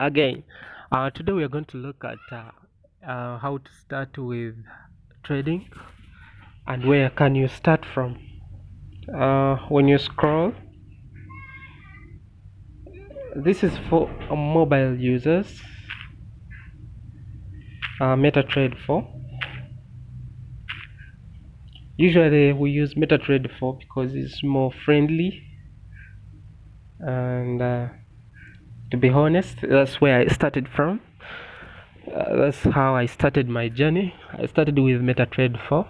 again uh, today we are going to look at uh, uh, how to start with trading and where can you start from. Uh, when you scroll this is for mobile users uh, MetaTrader 4 usually we use MetaTrader 4 because it's more friendly and uh, to be honest that's where I started from. Uh, that's how I started my journey. I started with MetaTrader 4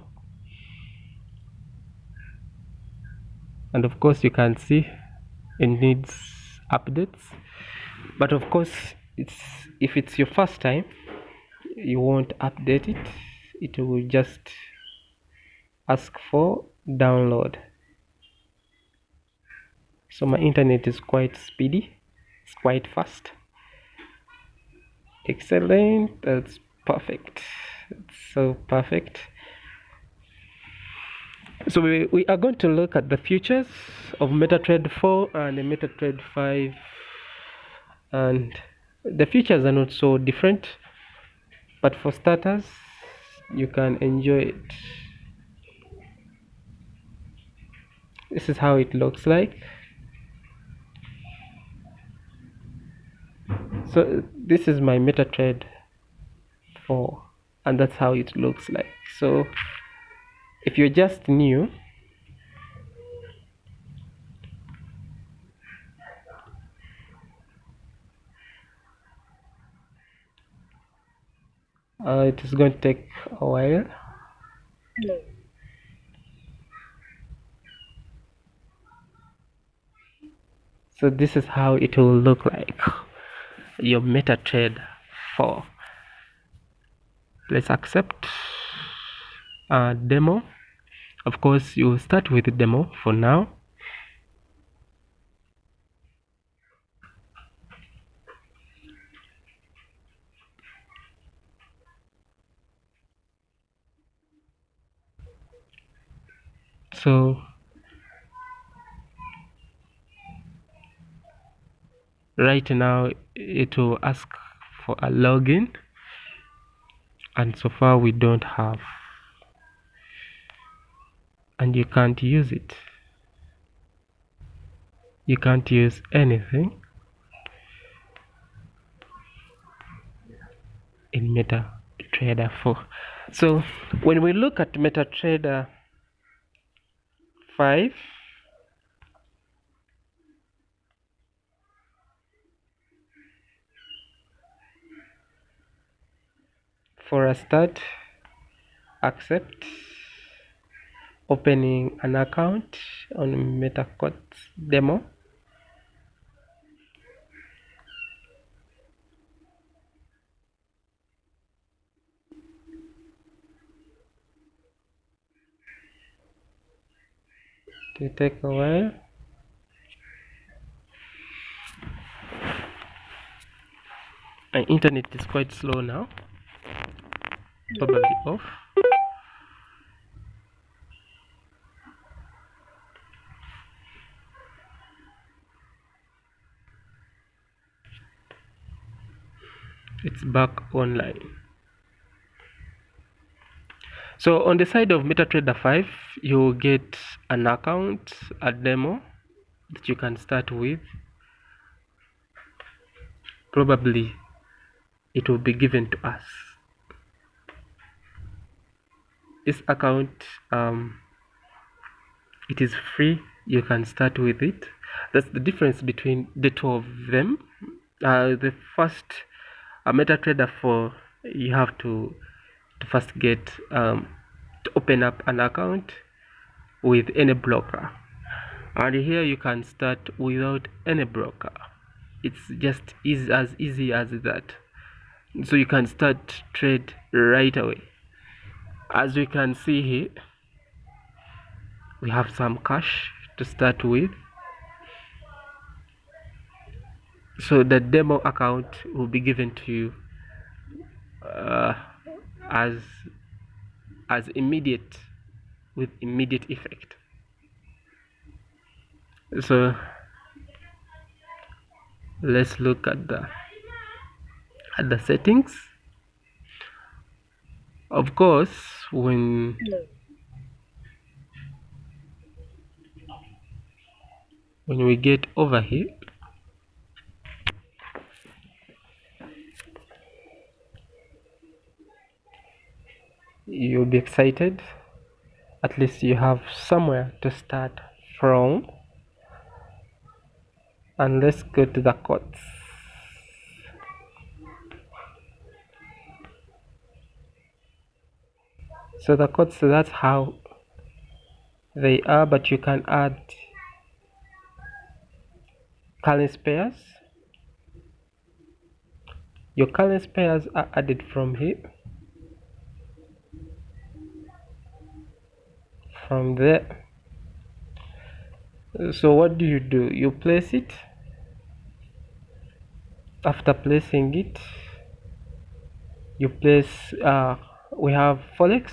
and of course you can see it needs updates. But of course it's if it's your first time you won't update it. It will just ask for download. So my internet is quite speedy quite fast. Excellent. That's perfect. It's so perfect. So we, we are going to look at the futures of MetaTrader 4 and MetaTrader 5 and the futures are not so different but for starters you can enjoy it. This is how it looks like so this is my MetaTrader 4 and that's how it looks like. So if you're just new uh, it is going to take a while. So this is how it will look like your MetaTrader 4 let's accept demo. Of course you start with demo for now. So right now eh, it will ask for a login. And so far we don't have. And you can't use it. You can't use anything in MetaTrader 4 so when we look at MetaTrader 5 for a start accept opening an account on MetaQuotes demo. To take a while my internet is quite slow now probably off it's back online. So on the side of MetaTrader 5 you get an account a demo that you can start with. Probably it will be given to us this account um, it is free. You can start with it. That's the difference between the two of them. Uh, the first a MetaTrader 4 you have to to first get um, to open up an account with any broker. And here you can start without any broker. It's just is as easy as that. So you can start trade right away as we can see here we have some cash to start with. So the demo account will be given to you uh, as as immediate with immediate effect. So let's look at the at the settings of course when when we get over here you'll be excited. At least you have somewhere to start from. And let's go to the quotes so the quotes that's how they are but you can add currency pairs your currency pairs are added from here. From there. So what do you do? You place it. After placing it you place uh, we have forex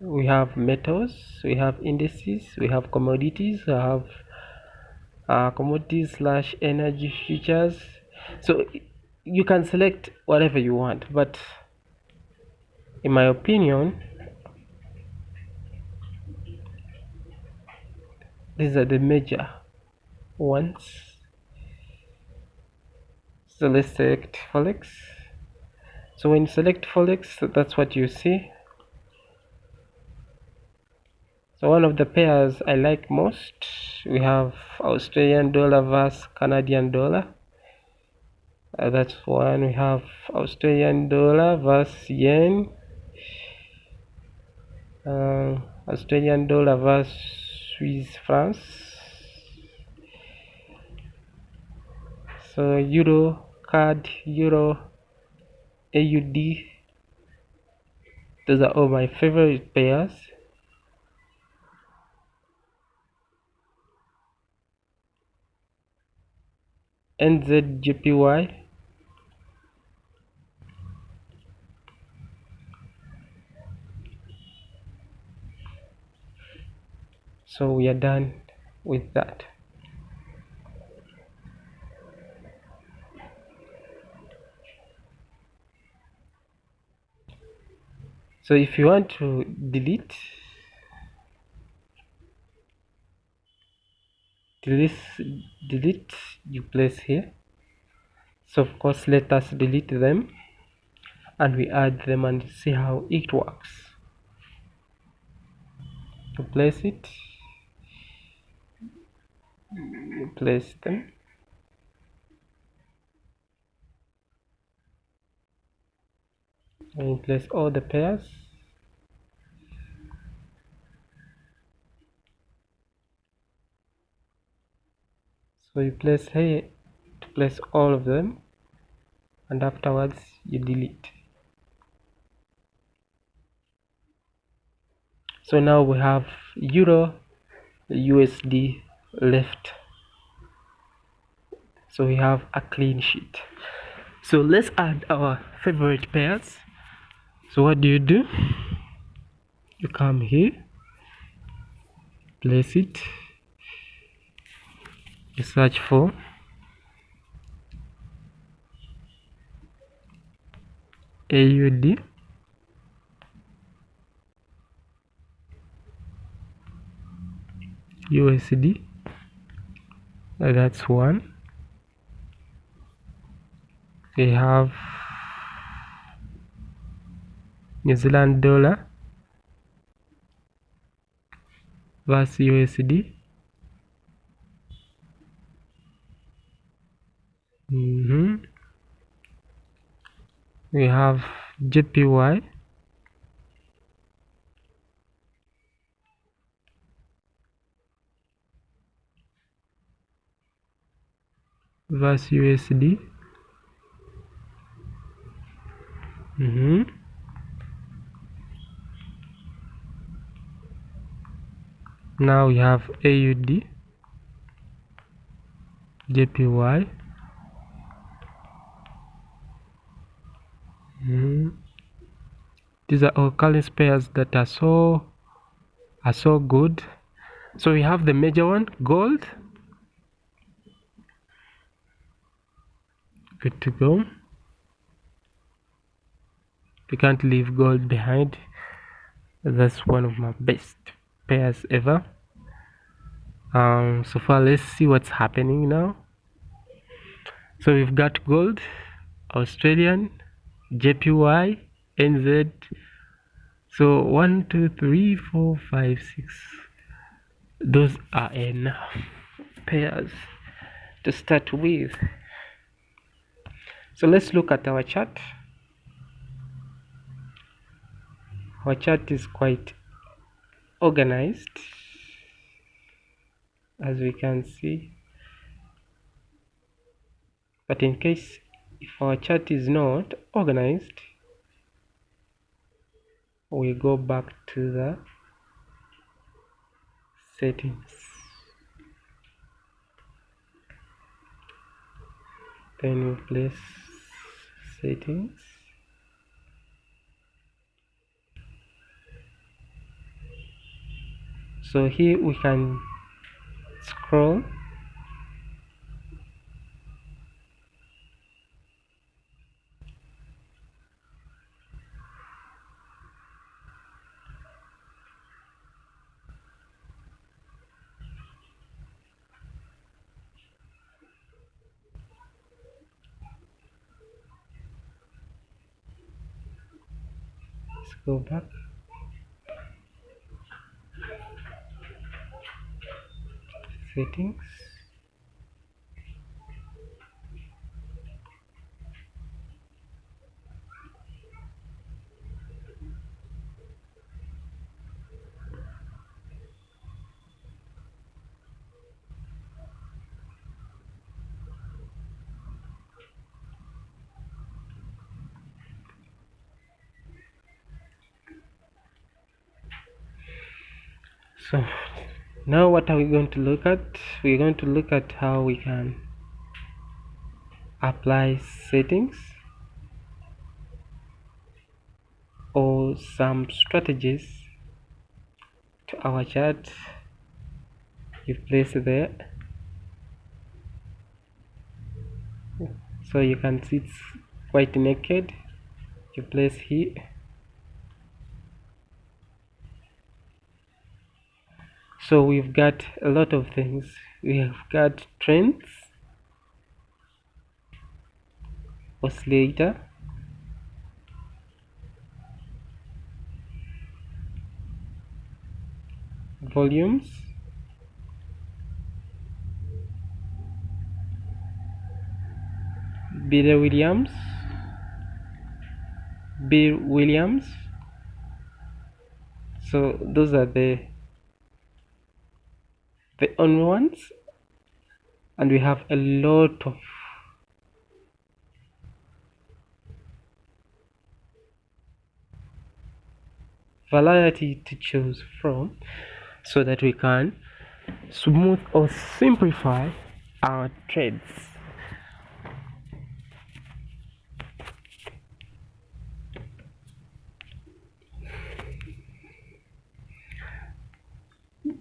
we have metals we have indices we have commodities we have uh, commodities slash energy futures. So you can select whatever you want but in my opinion these are the major ones. So let's select forex so when you select forex that's what you see. So one of the pairs I like most we have Australian dollar versus Canadian dollar. Uh, that's one. We have Australian dollar versus yen. Uh, Australian dollar versus Swiss francs. So euro CAD euro AUD those are all my favorite pairs NZJPY so we are done with that so if you want to delete delete delete you place here. So of course let us delete them and we add them and see how it works. To place it. You place them and place all the pairs. So you place here to place all of them and afterwards you delete. So now we have euro usd left. So we have a clean sheet. So let's add our favorite pairs so what do you do? You come here place it you search for AUD USD that's one. They have New Zealand dollar versus USD mm -hmm. we have JPY versus USD mm -hmm. Now we have AUD JPY mm. these are all currency pairs that are so are so good. So we have the major one gold. Good to go. We can't leave gold behind. That's one of my best pairs ever. Um so far let's see what's happening now. So we've got gold australian jpy nz so one two three four five six. Those are enough pairs to start with. So let's look at our chart. Our chart is quite organized as we can see. But in case if our chart is not organized we go back to the settings. Then we place settings so here we can scroll. Go back settings. So now what are we going to look at? We're going to look at how we can apply settings or some strategies to our chart. You place there. So you can see it's quite naked. You place here so we've got a lot of things. We have got trends. Oscillator. Volumes. Bill Williams. Bill Williams. So those are the the only ones and we have a lot of variety to choose from so that we can smooth or simplify our trades.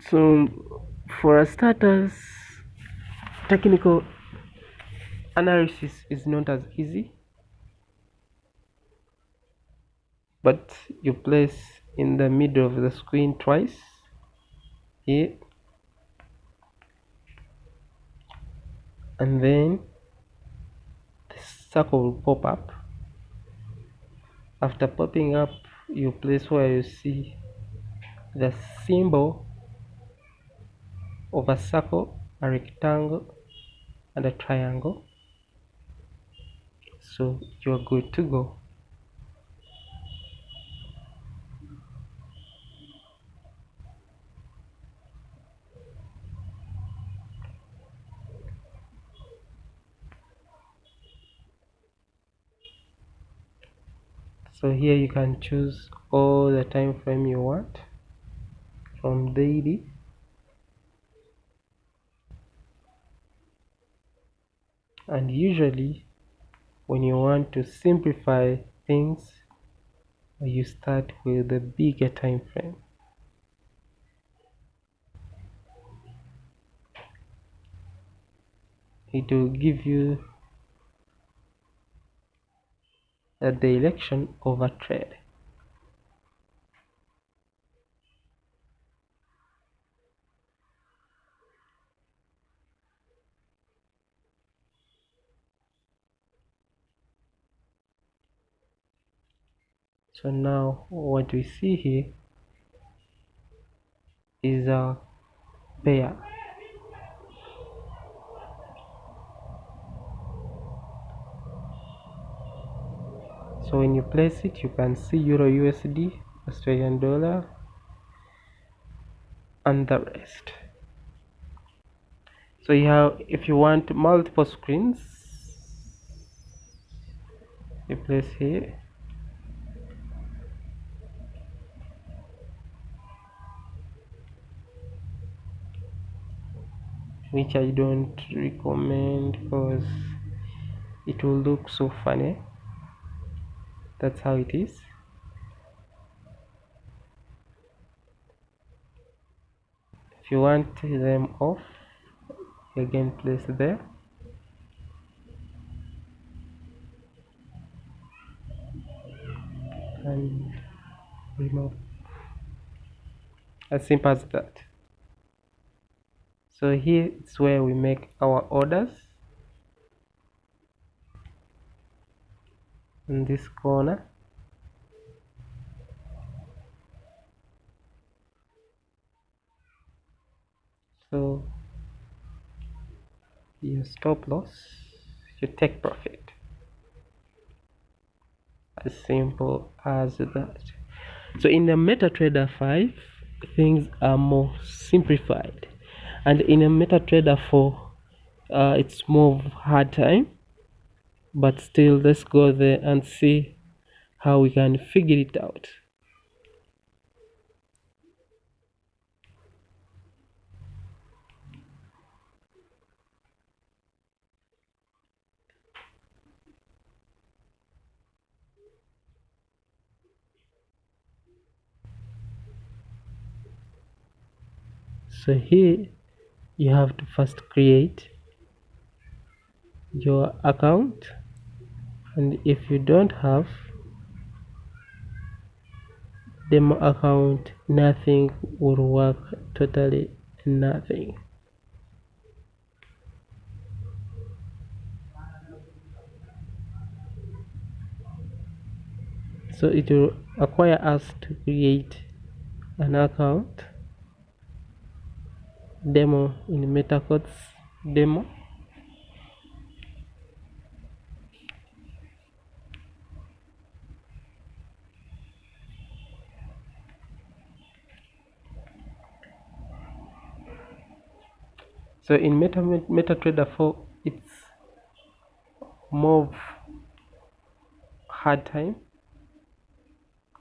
So for starters technical analysis is not as easy but you place in the middle of the screen twice here and then the circle will pop up. After popping up you place where you see the symbol of a circle a rectangle and a triangle. So you're good to go. So here you can choose all the time frame you want from daily and usually when you want to simplify things you start with a bigger time frame. It will give you the direction of a trade so now what we see here is a pair. So when you place it you can see euro usd australian dollar and the rest. So you have if you want multiple screens you place here which I don't recommend because it will look so funny. That's how it is. If you want them off again place there. And remove. As simple as that so here is where we make our orders. In this corner. So your stop loss your take profit. As simple as that. So in the metatrader 5 things are more simplified and in a metatrader 4 uh, it's more hard time but still let's go there and see how we can figure it out. So here you have to first create your account. And if you don't have demo account nothing will work totally nothing. So it will require us to create an account demo in MetaQuotes demo. So in meta metatrader 4 it's more hard time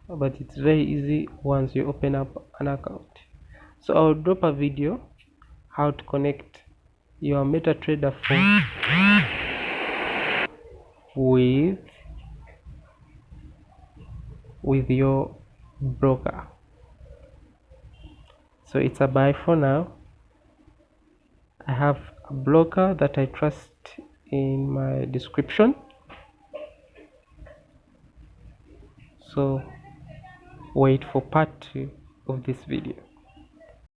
but it's very easy once you open up an account. So i'll drop a video how to connect your MetaTrader 4 with with your broker. So it's a bye for now. I have a broker that I trust in my description. So wait for part 2 of this video